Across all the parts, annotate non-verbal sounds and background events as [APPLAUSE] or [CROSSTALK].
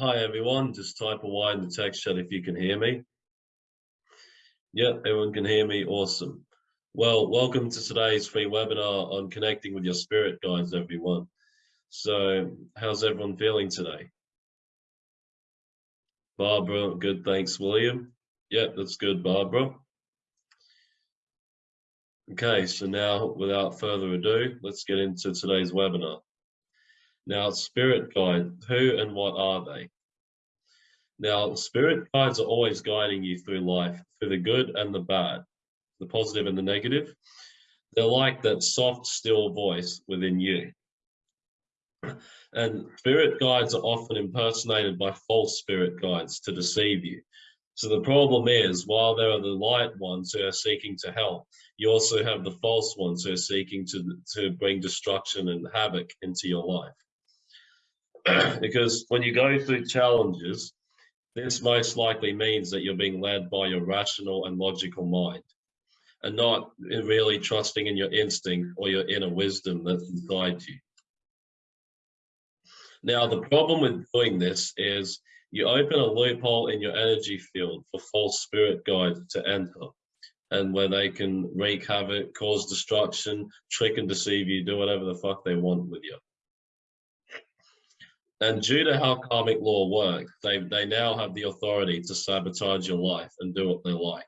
Hi everyone, just type a Y in the text chat if you can hear me. Yep, everyone can hear me, awesome. Well, welcome to today's free webinar on connecting with your spirit guides, everyone. So, how's everyone feeling today? Barbara, good, thanks, William. Yep, that's good, Barbara. Okay, so now without further ado, let's get into today's webinar. Now, spirit guide, who and what are they? Now, spirit guides are always guiding you through life, through the good and the bad, the positive and the negative. They're like that soft, still voice within you. And spirit guides are often impersonated by false spirit guides to deceive you. So the problem is, while there are the light ones who are seeking to help, you also have the false ones who are seeking to, to bring destruction and havoc into your life. [CLEARS THROAT] because when you go through challenges, this most likely means that you're being led by your rational and logical mind and not really trusting in your instinct or your inner wisdom that's inside you. Now, the problem with doing this is you open a loophole in your energy field for false spirit guides to enter and where they can wreak havoc, cause destruction, trick and deceive you, do whatever the fuck they want with you. And due to how karmic law works, they, they now have the authority to sabotage your life and do what they like.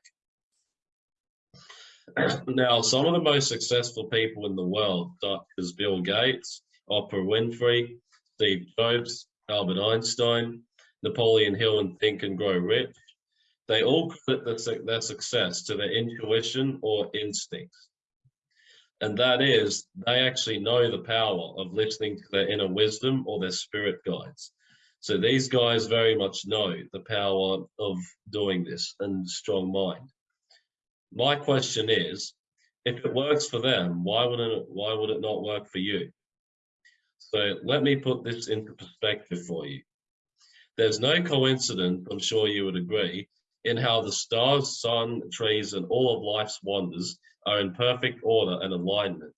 [CLEARS THROAT] now, some of the most successful people in the world, such as Bill Gates, Oprah Winfrey, Steve Jobs, Albert Einstein, Napoleon Hill and Think and Grow Rich, they all credit their success to their intuition or instincts and that is they actually know the power of listening to their inner wisdom or their spirit guides. So these guys very much know the power of doing this and strong mind. My question is, if it works for them, why would it why would it not work for you? So let me put this into perspective for you. There's no coincidence, I'm sure you would agree, in how the stars, sun, trees, and all of life's wonders are in perfect order and alignment.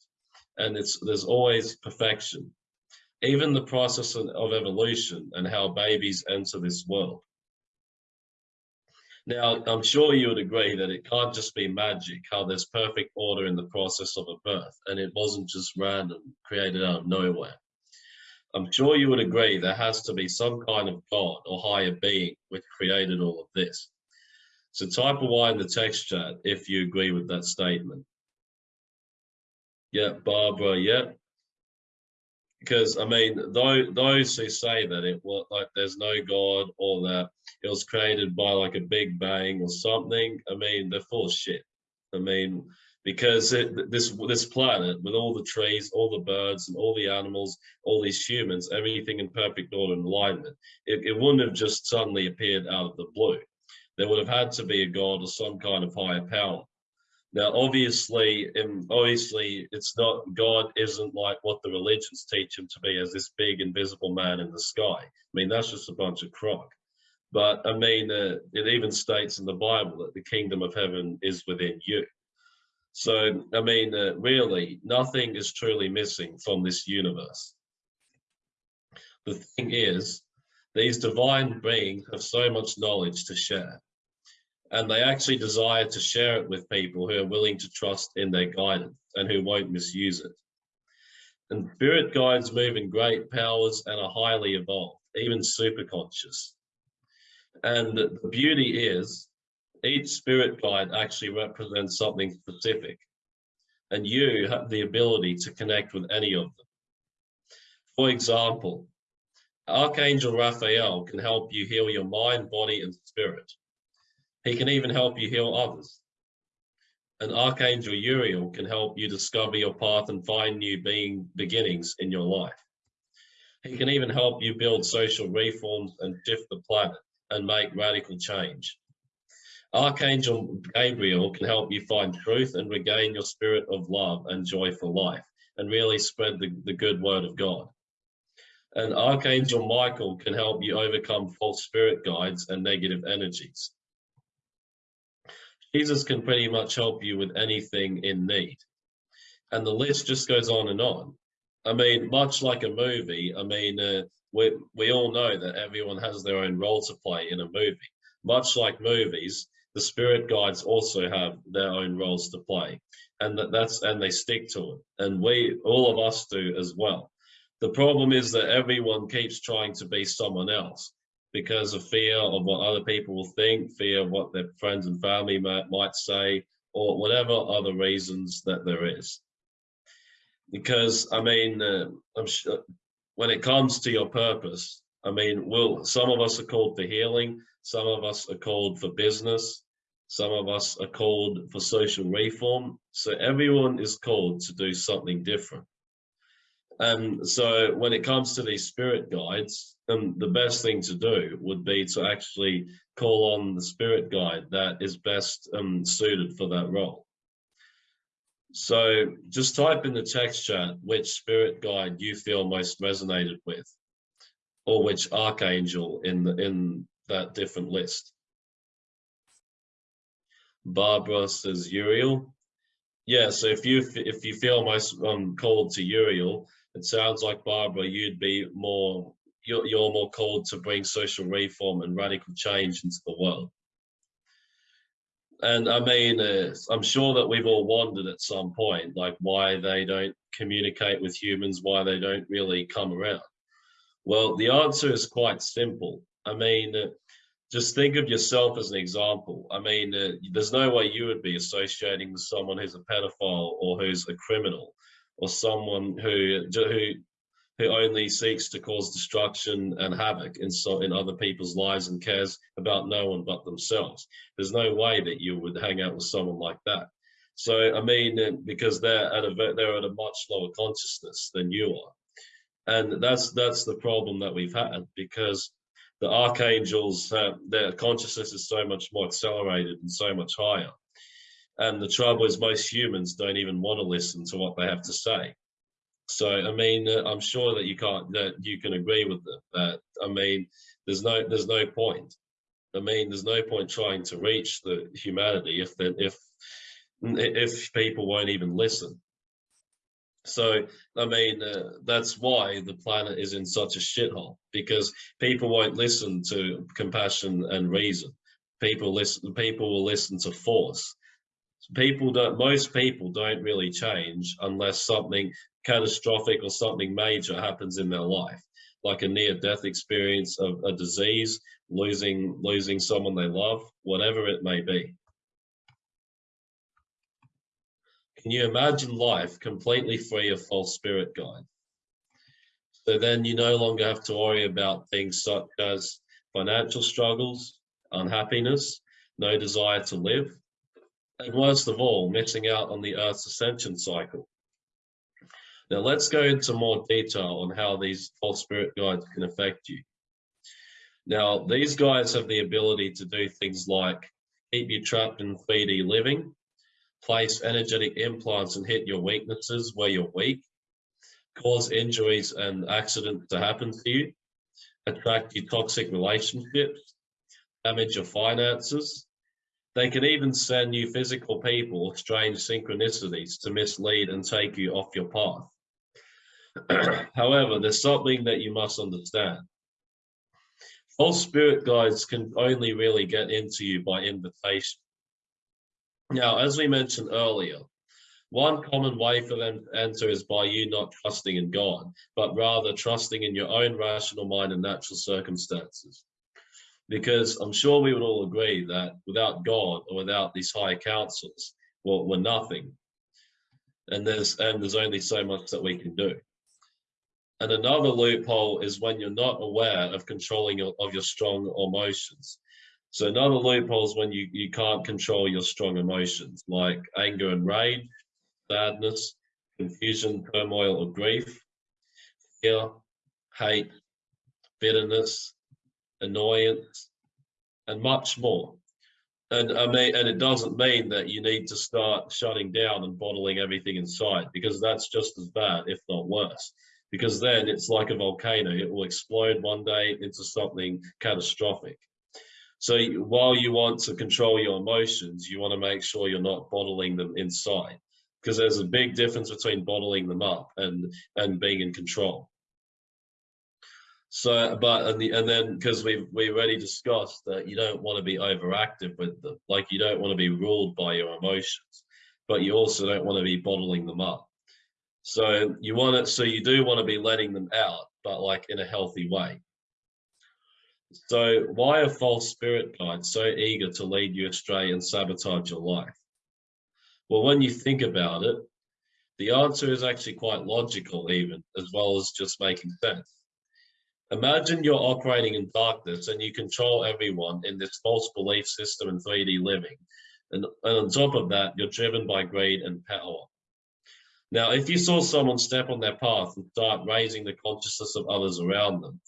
And it's there's always perfection. Even the process of evolution and how babies enter this world. Now, I'm sure you would agree that it can't just be magic, how there's perfect order in the process of a birth, and it wasn't just random, created out of nowhere. I'm sure you would agree there has to be some kind of God or higher being which created all of this. So type a Y in the text chat if you agree with that statement. Yeah, Barbara, yeah. Because I mean, those those who say that it was like there's no God or that it was created by like a big bang or something, I mean, they're full of shit. I mean, because it, this this planet with all the trees, all the birds, and all the animals, all these humans, everything in perfect order and alignment, it, it wouldn't have just suddenly appeared out of the blue there would have had to be a god or some kind of higher power. Now, obviously, obviously, it's not God isn't like what the religions teach him to be as this big invisible man in the sky. I mean, that's just a bunch of crock. But I mean, uh, it even states in the Bible that the kingdom of heaven is within you. So, I mean, uh, really, nothing is truly missing from this universe. The thing is, these divine beings have so much knowledge to share and they actually desire to share it with people who are willing to trust in their guidance and who won't misuse it. And spirit guides move in great powers and are highly evolved, even super conscious. And the beauty is each spirit guide actually represents something specific. And you have the ability to connect with any of them. For example, Archangel Raphael can help you heal your mind, body, and spirit. He can even help you heal others. And Archangel Uriel can help you discover your path and find new being beginnings in your life. He can even help you build social reforms and shift the planet and make radical change. Archangel Gabriel can help you find truth and regain your spirit of love and joy for life and really spread the, the good word of God. And Archangel Michael can help you overcome false spirit guides and negative energies. Jesus can pretty much help you with anything in need. And the list just goes on and on. I mean, much like a movie, I mean, uh, we, we all know that everyone has their own role to play in a movie. Much like movies, the spirit guides also have their own roles to play and that, that's and they stick to it and we all of us do as well the problem is that everyone keeps trying to be someone else because of fear of what other people will think fear of what their friends and family might, might say or whatever other reasons that there is because i mean uh, i'm sure when it comes to your purpose i mean will some of us are called for healing some of us are called for business some of us are called for social reform. So everyone is called to do something different. And so when it comes to these spirit guides, um, the best thing to do would be to actually call on the spirit guide that is best um, suited for that role. So just type in the text chat which spirit guide you feel most resonated with, or which archangel in the, in that different list. Barbara says Uriel. Yeah, so if you if you feel most um called to Uriel, it sounds like Barbara, you'd be more you're you're more called to bring social reform and radical change into the world. And I mean, uh, I'm sure that we've all wondered at some point, like why they don't communicate with humans, why they don't really come around. Well, the answer is quite simple. I mean, uh, just think of yourself as an example. I mean, uh, there's no way you would be associating with someone who's a pedophile or who's a criminal or someone who who who only seeks to cause destruction and havoc in so in other people's lives and cares about no one but themselves. There's no way that you would hang out with someone like that. So I mean, uh, because they're at a they're at a much lower consciousness than you are, and that's that's the problem that we've had because the archangels, uh, their consciousness is so much more accelerated and so much higher. And the trouble is most humans don't even want to listen to what they have to say. So, I mean, uh, I'm sure that you can't, that you can agree with them that, I mean, there's no, there's no point. I mean, there's no point trying to reach the humanity if, if, if people won't even listen. So, I mean, uh, that's why the planet is in such a shithole because people won't listen to compassion and reason. People listen. People will listen to force. People don't. Most people don't really change unless something catastrophic or something major happens in their life, like a near-death experience of a disease, losing losing someone they love, whatever it may be. Can you imagine life completely free of false spirit guide? So then you no longer have to worry about things such as financial struggles, unhappiness, no desire to live, and worst of all, missing out on the Earth's ascension cycle. Now let's go into more detail on how these false spirit guides can affect you. Now, these guys have the ability to do things like keep you trapped in 3D living, place energetic implants and hit your weaknesses where you're weak, cause injuries and accidents to happen to you, attract you toxic relationships, damage your finances. They can even send you physical people or strange synchronicities to mislead and take you off your path. [CLEARS THROAT] However, there's something that you must understand. False spirit guides can only really get into you by invitation. Now, as we mentioned earlier, one common way for them to enter is by you not trusting in God, but rather trusting in your own rational mind and natural circumstances. Because I'm sure we would all agree that without God or without these higher councils, well, we're nothing. And there's and there's only so much that we can do. And another loophole is when you're not aware of controlling your, of your strong emotions. So another loophole is when you, you can't control your strong emotions like anger and rage, sadness, confusion, turmoil, or grief, fear, hate, bitterness, annoyance, and much more. And I mean, and it doesn't mean that you need to start shutting down and bottling everything inside because that's just as bad, if not worse. Because then it's like a volcano; it will explode one day into something catastrophic. So while you want to control your emotions, you want to make sure you're not bottling them inside because there's a big difference between bottling them up and, and being in control. So, but and, the, and then because we've we already discussed that you don't want to be overactive with them, like you don't want to be ruled by your emotions, but you also don't want to be bottling them up. So you want it. So you do want to be letting them out, but like in a healthy way. So why are false spirit guides so eager to lead you astray and sabotage your life? Well, when you think about it, the answer is actually quite logical even, as well as just making sense. Imagine you're operating in darkness and you control everyone in this false belief system in 3D living. And, and on top of that, you're driven by greed and power. Now, if you saw someone step on their path and start raising the consciousness of others around them,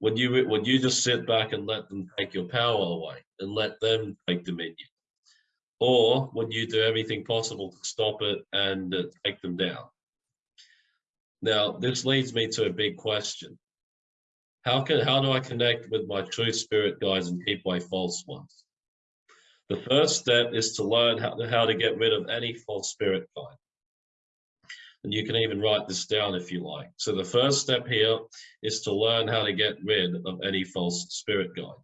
would you would you just sit back and let them take your power away and let them take dominion? Or would you do everything possible to stop it and uh, take them down? Now, this leads me to a big question. How can how do I connect with my true spirit guides and keep away false ones? The first step is to learn how to, how to get rid of any false spirit guide. And you can even write this down if you like. So the first step here is to learn how to get rid of any false spirit guide.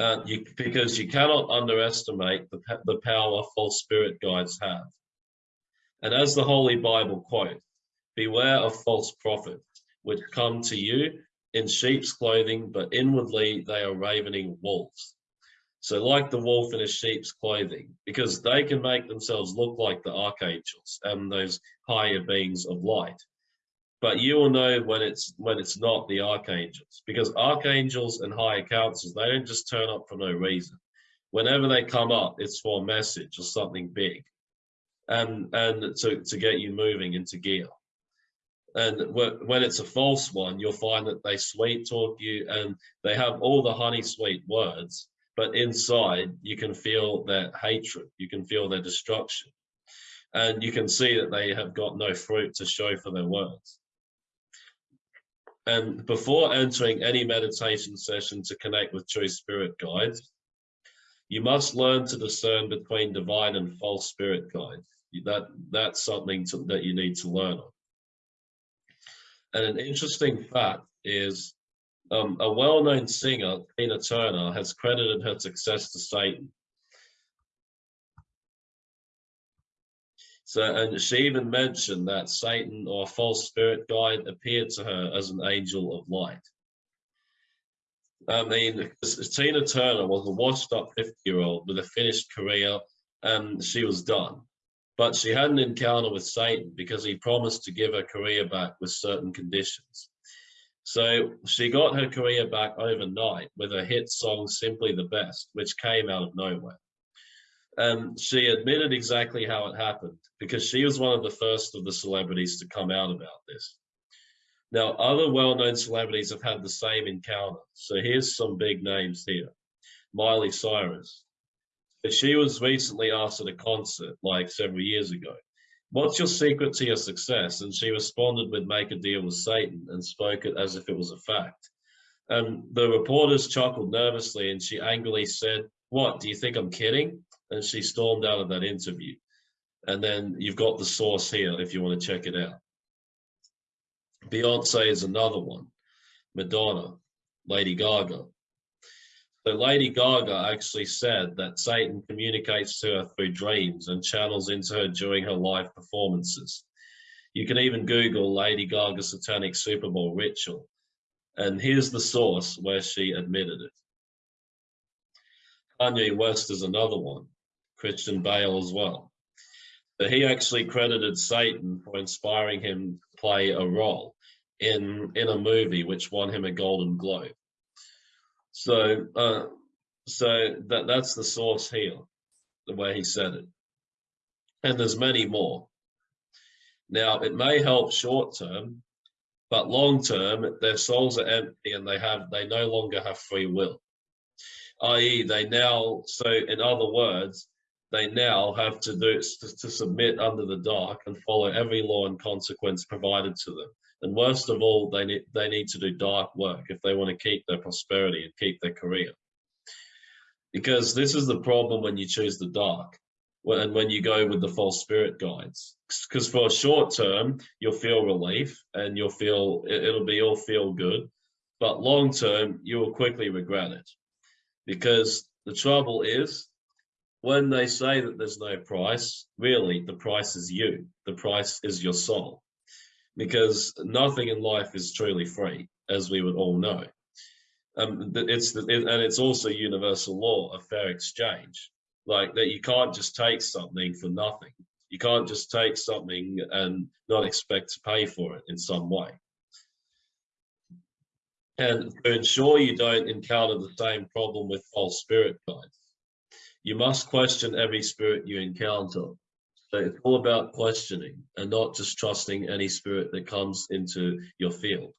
Uh, you, because you cannot underestimate the, the power false spirit guides have. And as the Holy Bible quotes, beware of false prophets which come to you in sheep's clothing, but inwardly they are ravening wolves. So like the wolf in a sheep's clothing, because they can make themselves look like the archangels and those higher beings of light. But you will know when it's when it's not the archangels, because archangels and higher councils, they don't just turn up for no reason. Whenever they come up, it's for a message or something big. And and to, to get you moving into gear. And when it's a false one, you'll find that they sweet talk you and they have all the honey sweet words, but inside you can feel their hatred, you can feel their destruction. And you can see that they have got no fruit to show for their words. And before entering any meditation session to connect with true spirit guides, you must learn to discern between divine and false spirit guides. That, that's something to, that you need to learn on. And an interesting fact is um, a well-known singer, Tina Turner, has credited her success to Satan. So, and she even mentioned that Satan or a false spirit guide appeared to her as an angel of light. I mean, Tina Turner was a washed up 50 year old with a finished career and she was done. But she had an encounter with Satan because he promised to give her career back with certain conditions. So she got her career back overnight with her hit song Simply the Best, which came out of nowhere. And she admitted exactly how it happened because she was one of the first of the celebrities to come out about this. Now, other well-known celebrities have had the same encounter. So here's some big names here. Miley Cyrus, she was recently asked at a concert like several years ago, what's your secret to your success? And she responded with make a deal with Satan and spoke it as if it was a fact. And the reporters chuckled nervously and she angrily said, what, do you think I'm kidding? And she stormed out of that interview. And then you've got the source here if you want to check it out. Beyonce is another one. Madonna, Lady Gaga, so Lady Gaga actually said that Satan communicates to her through dreams and channels into her during her live performances. You can even Google Lady Gaga satanic Super Bowl ritual. And here's the source where she admitted it. Kanye West is another one, Christian Bale as well. But he actually credited Satan for inspiring him to play a role in, in a movie which won him a Golden Globe. So, uh, so that that's the source here, the way he said it. And there's many more. Now, it may help short term, but long term, their souls are empty and they have they no longer have free will. I.e., they now, so in other words, they now have to do to, to submit under the dark and follow every law and consequence provided to them. And worst of all, they need, they need to do dark work if they want to keep their prosperity and keep their career. Because this is the problem when you choose the dark. when, when you go with the false spirit guides. Because for a short term, you'll feel relief and you'll feel, it'll be all feel good. But long term, you will quickly regret it. Because the trouble is, when they say that there's no price, really the price is you. The price is your soul. Because nothing in life is truly free, as we would all know. Um, it's the, it, and it's also universal law of fair exchange, like that you can't just take something for nothing. You can't just take something and not expect to pay for it in some way. And to ensure you don't encounter the same problem with false spirit guides, you must question every spirit you encounter. So it's all about questioning and not just trusting any spirit that comes into your field.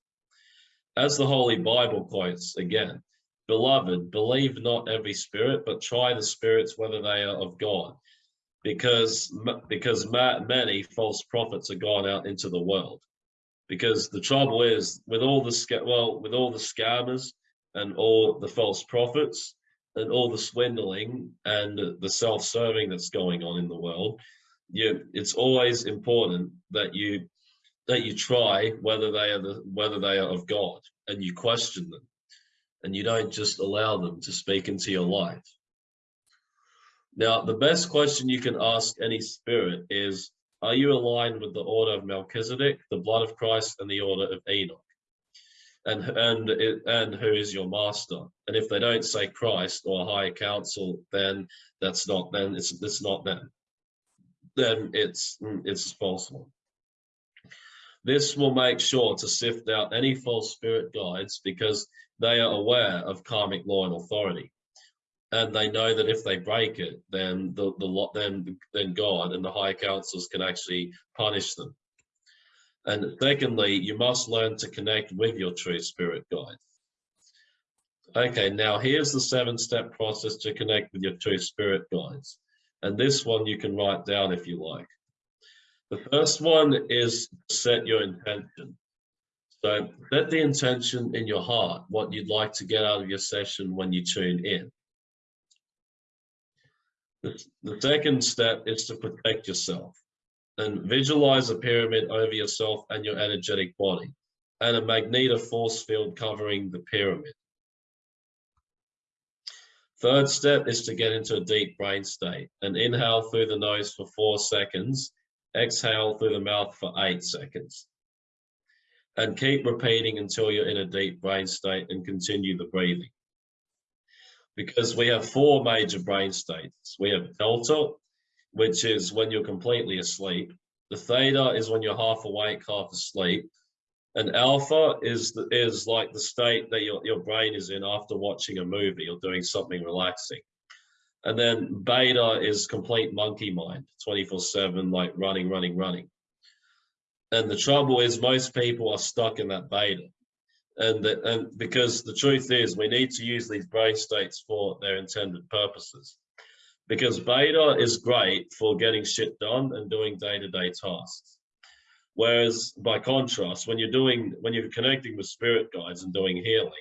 As the Holy Bible quotes again, Beloved, believe not every spirit, but try the spirits whether they are of God, because because many false prophets are gone out into the world. Because the trouble is, with all the well, with all the scammers and all the false prophets, and all the swindling and the self-serving that's going on in the world, you, it's always important that you that you try whether they are the whether they are of God and you question them and you don't just allow them to speak into your life. Now, the best question you can ask any spirit is, are you aligned with the order of Melchizedek, the blood of Christ, and the order of Enoch? and and and who is your master and if they don't say christ or higher council then that's not then it's it's not them then it's mm, it's a false one this will make sure to sift out any false spirit guides because they are aware of karmic law and authority and they know that if they break it then the the lot then then god and the higher councils can actually punish them and secondly, you must learn to connect with your true spirit guide. Okay, now here's the seven step process to connect with your true spirit guides. And this one you can write down if you like. The first one is set your intention. So set the intention in your heart, what you'd like to get out of your session when you tune in. The, the second step is to protect yourself and visualize a pyramid over yourself and your energetic body and a magneto force field covering the pyramid. Third step is to get into a deep brain state and inhale through the nose for four seconds, exhale through the mouth for eight seconds. And keep repeating until you're in a deep brain state and continue the breathing. Because we have four major brain states. We have delta, which is when you're completely asleep. The theta is when you're half awake, half asleep. And alpha is is like the state that your, your brain is in after watching a movie or doing something relaxing. And then beta is complete monkey mind, 24 seven, like running, running, running. And the trouble is most people are stuck in that beta. And, the, and because the truth is we need to use these brain states for their intended purposes because beta is great for getting shit done and doing day-to-day -day tasks. Whereas by contrast, when you're doing, when you're connecting with spirit guides and doing healing,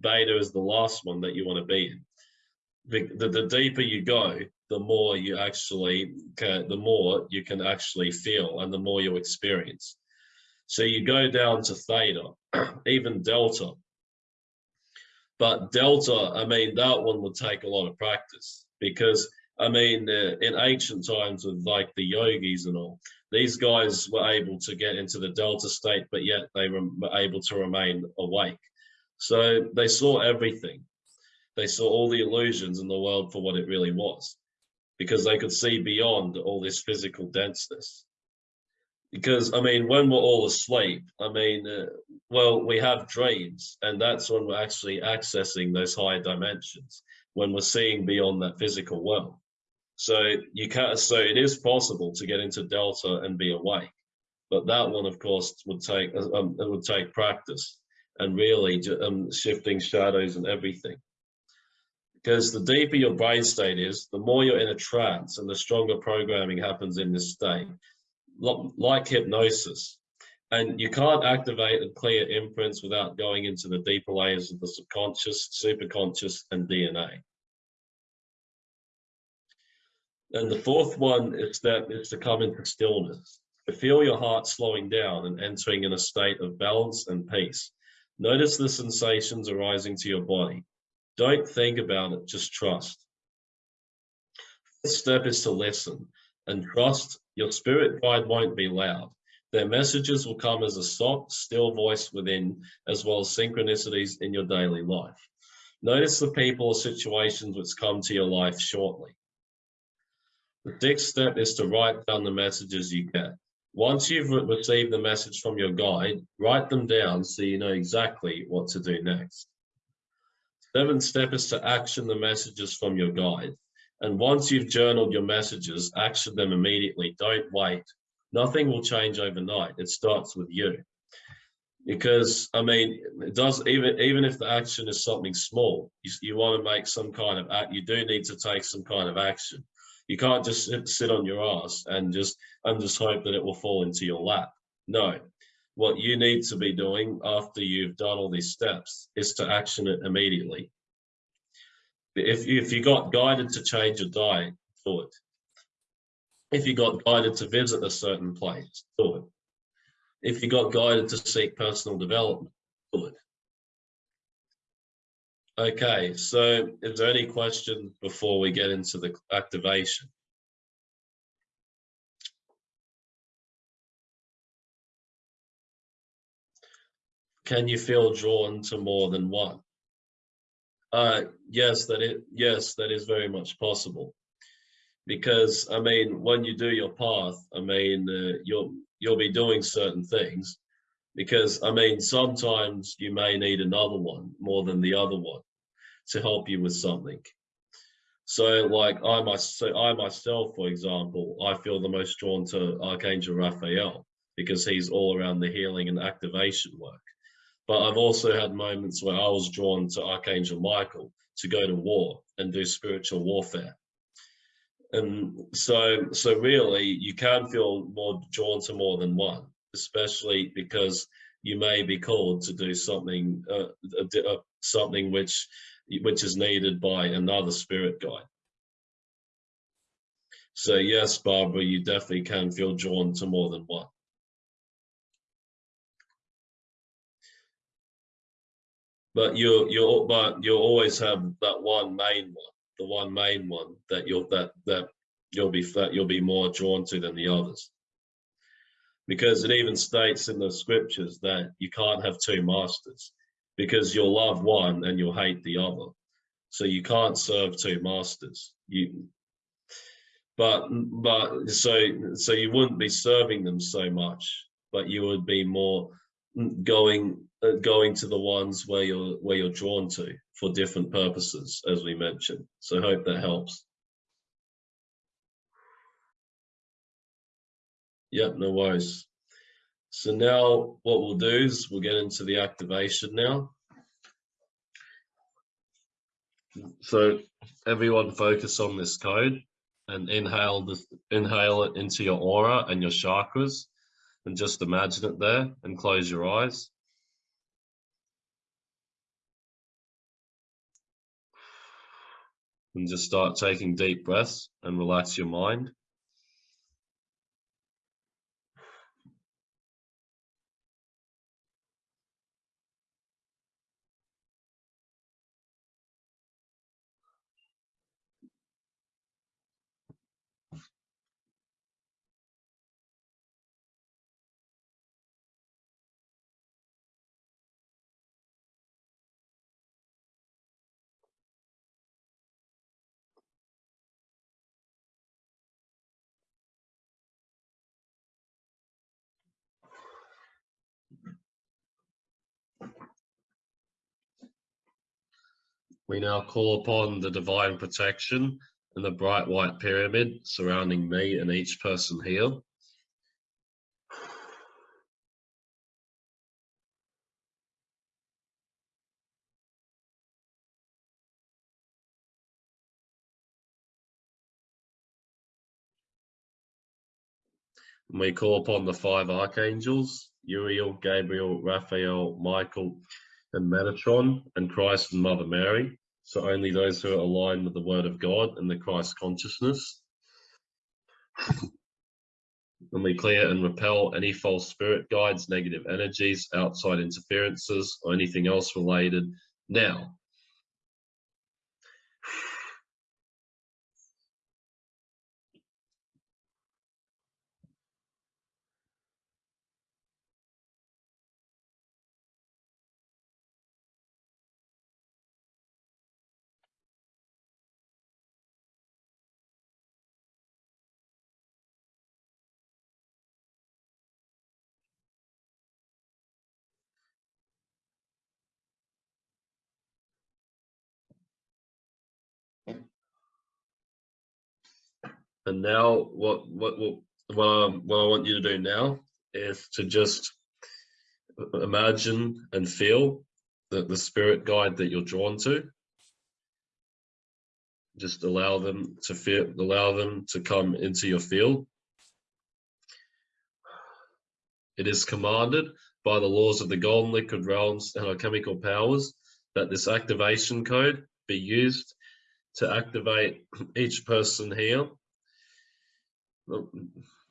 beta is the last one that you want to be in. The, the, the deeper you go, the more you actually, can, the more you can actually feel and the more you experience. So you go down to theta, [CLEARS THROAT] even delta. But delta, I mean, that one would take a lot of practice because I mean, uh, in ancient times with like the yogis and all, these guys were able to get into the delta state, but yet they were able to remain awake. So they saw everything. They saw all the illusions in the world for what it really was, because they could see beyond all this physical denseness. Because, I mean, when we're all asleep, I mean, uh, well, we have dreams, and that's when we're actually accessing those higher dimensions, when we're seeing beyond that physical world. So you can't. so it is possible to get into delta and be awake, but that one, of course, would take uh, um, it would take practice and really um, shifting shadows and everything. Because the deeper your brain state is, the more you're in a trance and the stronger programming happens in this state, like hypnosis. And you can't activate and clear imprints without going into the deeper layers of the subconscious, superconscious, and DNA. And the fourth one is that it's to come into stillness. To feel your heart slowing down and entering in a state of balance and peace. Notice the sensations arising to your body. Don't think about it, just trust. The step is to listen and trust your spirit guide won't be loud. Their messages will come as a soft, still voice within, as well as synchronicities in your daily life. Notice the people or situations which come to your life shortly. The sixth step is to write down the messages you get. Once you've received the message from your guide, write them down so you know exactly what to do next. Seventh step is to action the messages from your guide. And once you've journaled your messages, action them immediately. Don't wait. Nothing will change overnight. It starts with you. Because I mean, it does even even if the action is something small, you, you want to make some kind of act. You do need to take some kind of action. You can't just sit, sit on your ass and just and just hope that it will fall into your lap. No, what you need to be doing after you've done all these steps is to action it immediately. If you, if you got guided to change your diet, do it. If you got guided to visit a certain place, do it. If you got guided to seek personal development. Okay, so is there any questions before we get into the activation? Can you feel drawn to more than one? Uh, yes, that it yes, that is very much possible. Because I mean, when you do your path, I mean, uh, you'll you'll be doing certain things, because I mean, sometimes you may need another one more than the other one to help you with something. So like I myself, I myself, for example, I feel the most drawn to Archangel Raphael because he's all around the healing and activation work. But I've also had moments where I was drawn to Archangel Michael to go to war and do spiritual warfare. And so, so really, you can feel more drawn to more than one, especially because you may be called to do something, uh, something which which is needed by another spirit guide. So yes, Barbara, you definitely can feel drawn to more than one. But you you but you'll always have that one main one, the one main one that you'll that that you'll be that you'll be more drawn to than the others. Because it even states in the scriptures that you can't have two masters because you'll love one and you'll hate the other. So you can't serve two masters. You, but but so so you wouldn't be serving them so much, but you would be more going going to the ones where you're where you're drawn to for different purposes, as we mentioned. So hope that helps. Yep, no worries. So now what we'll do is we'll get into the activation now. So everyone focus on this code and inhale this, inhale it into your aura and your chakras and just imagine it there and close your eyes. And just start taking deep breaths and relax your mind. We now call upon the divine protection and the bright white pyramid surrounding me and each person here. we call upon the five archangels, Uriel, Gabriel, Raphael, Michael, and Metatron, and Christ and Mother Mary. So only those who are aligned with the Word of God and the Christ consciousness. And we clear and repel any false spirit guides, negative energies, outside interferences, or anything else related now. And now what what what what, um, what I want you to do now is to just imagine and feel that the spirit guide that you're drawn to. Just allow them to feel allow them to come into your field. It is commanded by the laws of the golden liquid realms and alchemical powers that this activation code be used to activate each person here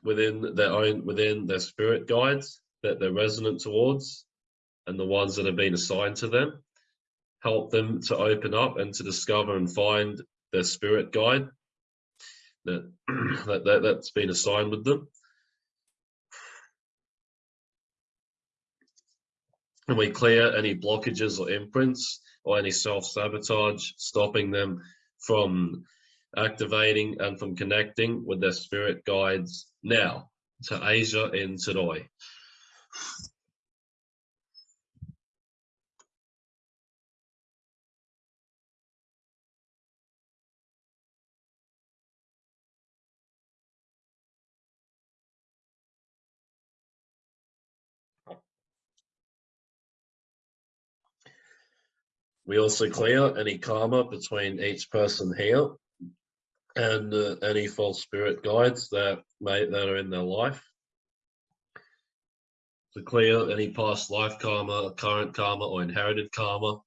within their own within their spirit guides that they're resonant towards and the ones that have been assigned to them. Help them to open up and to discover and find their spirit guide that, [CLEARS THROAT] that, that that's been assigned with them. And we clear any blockages or imprints or any self-sabotage stopping them from activating and from connecting with their spirit guides now to Asia in Tadoi. We also clear any karma between each person here and uh, any false spirit guides that may that are in their life. To clear any past life karma, current karma, or inherited karma.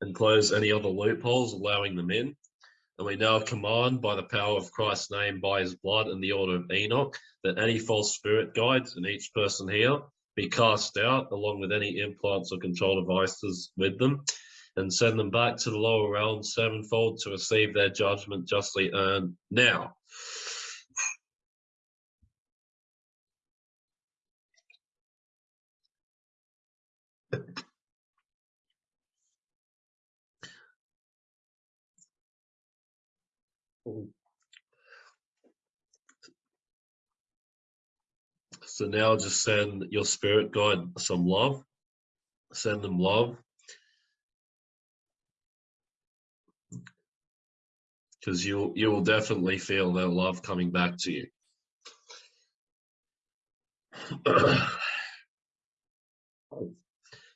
And close any other loopholes, allowing them in. And we now command by the power of Christ's name, by his blood and the order of Enoch, that any false spirit guides in each person here be cast out, along with any implants or control devices with them, and send them back to the lower realm sevenfold to receive their judgment justly earned now. So now just send your spirit guide some love. Send them love because you'll you will definitely feel their love coming back to you. [CLEARS THROAT]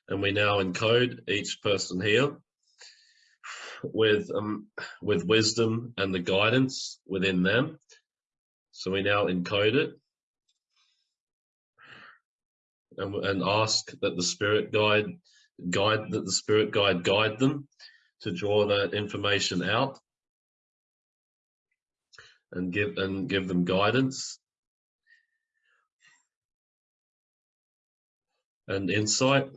and we now encode each person here with um with wisdom and the guidance within them. So we now encode it and, and ask that the spirit guide guide that the spirit guide guide them to draw that information out and give and give them guidance and insight.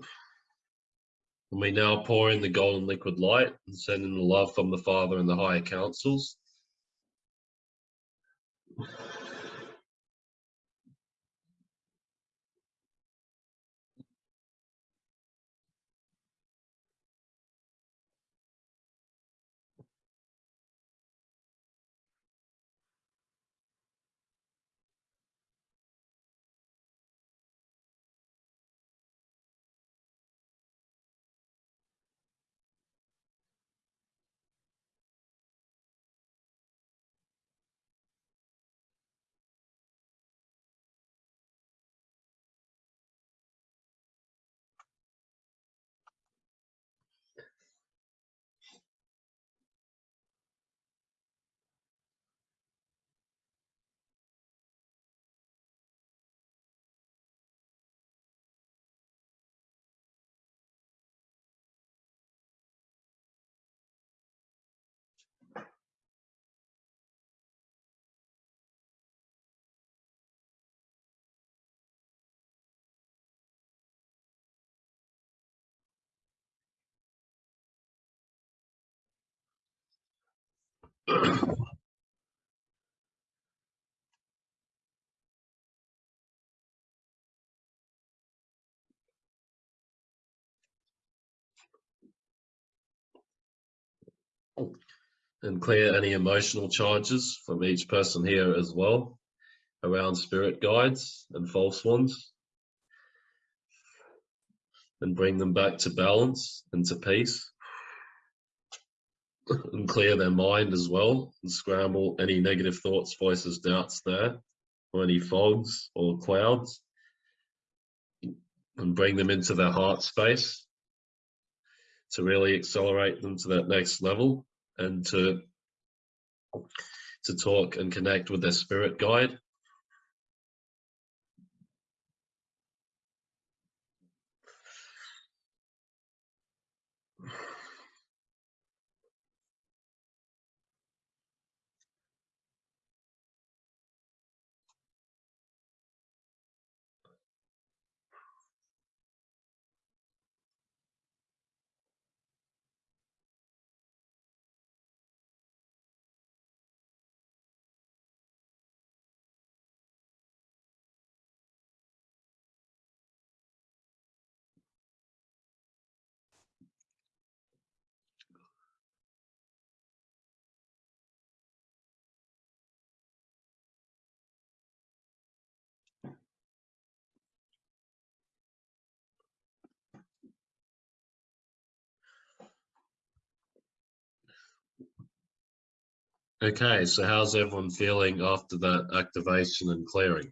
And we now pour in the golden liquid light and send in the love from the Father and the higher councils. And clear any emotional charges from each person here as well around spirit guides and false ones. And bring them back to balance and to peace and clear their mind as well and scramble any negative thoughts voices doubts there or any fogs or clouds and bring them into their heart space to really accelerate them to that next level and to to talk and connect with their spirit guide Okay, so how's everyone feeling after that activation and clearing?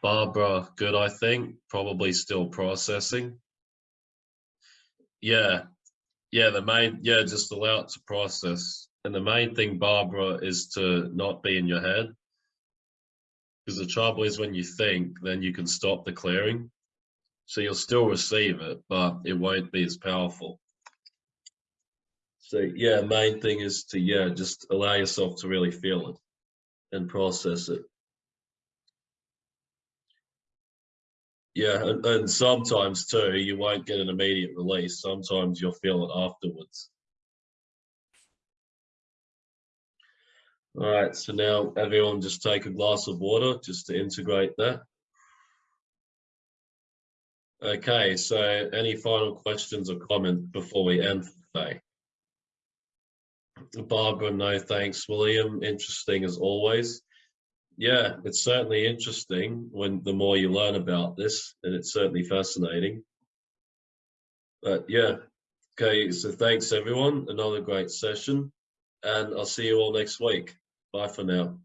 Barbara, good, I think. Probably still processing. Yeah, yeah, the main, yeah, just allow it to process. And the main thing, Barbara, is to not be in your head. Because the trouble is when you think, then you can stop the clearing. So you'll still receive it, but it won't be as powerful. So yeah, main thing is to yeah, just allow yourself to really feel it and process it. Yeah, and, and sometimes too, you won't get an immediate release. Sometimes you'll feel it afterwards. All right, so now everyone just take a glass of water just to integrate that. Okay, so any final questions or comments before we end today? Barbara, no thanks. William, interesting as always. Yeah, it's certainly interesting when the more you learn about this, and it's certainly fascinating. But yeah, okay, so thanks everyone. Another great session, and I'll see you all next week. Bye for now.